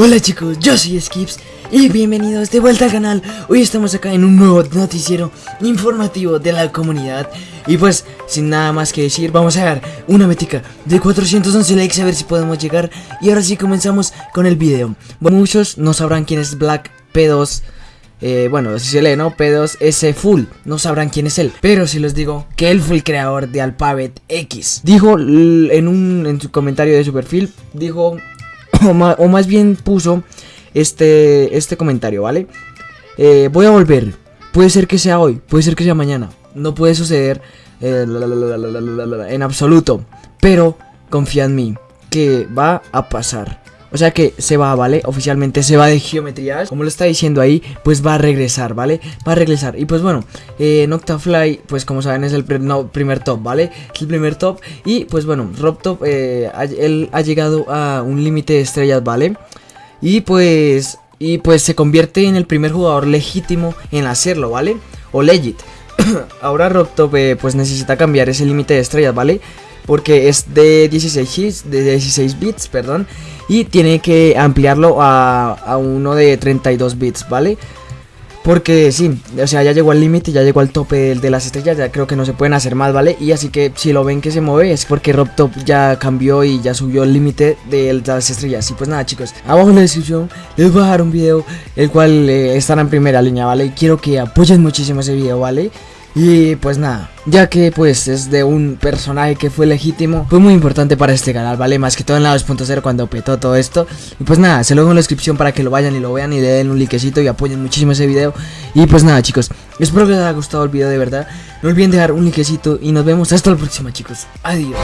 Hola chicos, yo soy Skips y bienvenidos de vuelta al canal. Hoy estamos acá en un nuevo noticiero informativo de la comunidad. Y pues, sin nada más que decir, vamos a dar una metica de 411 likes a ver si podemos llegar. Y ahora sí comenzamos con el video. Bueno, muchos no sabrán quién es Black P2. Eh, bueno, si se lee, ¿no? P2S Full, no sabrán quién es él. Pero si les digo que él fue el creador de Alphabet X. Dijo en, un, en su comentario de su perfil, dijo o, más bien puso este, este comentario, ¿vale? Eh, voy a volver. Puede ser que sea hoy, puede ser que sea mañana. No puede suceder eh, en absoluto. Pero confía en mí, que va a pasar. O sea que se va, ¿vale? Oficialmente se va de geometrías Como lo está diciendo ahí, pues va a regresar, ¿vale? Va a regresar Y pues bueno, eh, Noctafly, pues como saben es el primer top, ¿vale? Es el primer top Y pues bueno, RobTop, eh, él ha llegado a un límite de estrellas, ¿vale? Y pues... Y pues se convierte en el primer jugador legítimo en hacerlo, ¿vale? O legit Ahora RobTop eh, pues necesita cambiar ese límite de estrellas, ¿vale? Porque es de 16 hits, de 16 bits, perdón y tiene que ampliarlo a, a uno de 32 bits, ¿vale? Porque sí, o sea, ya llegó al límite, ya llegó al tope de, las estrellas, ya creo que no se pueden hacer más, ¿vale? Y así que si lo ven que se mueve es porque RobTop ya cambió y ya subió el límite de las estrellas. Y pues nada, chicos, abajo en la descripción les voy a dejar un video el cual eh, estará en primera línea, ¿vale? Y quiero que apoyen muchísimo ese video, ¿vale? Y pues nada, ya que pues es de un personaje que fue legítimo, fue muy importante para este canal, ¿vale? Más que todo en la 2.0 cuando petó todo esto. Y pues nada, se lo dejo en la descripción para que lo vayan y lo vean y le den un likecito y apoyen muchísimo ese video. Y pues nada chicos, espero que les haya gustado el video de verdad. No olviden dejar un likecito y nos vemos hasta la próxima chicos. Adiós.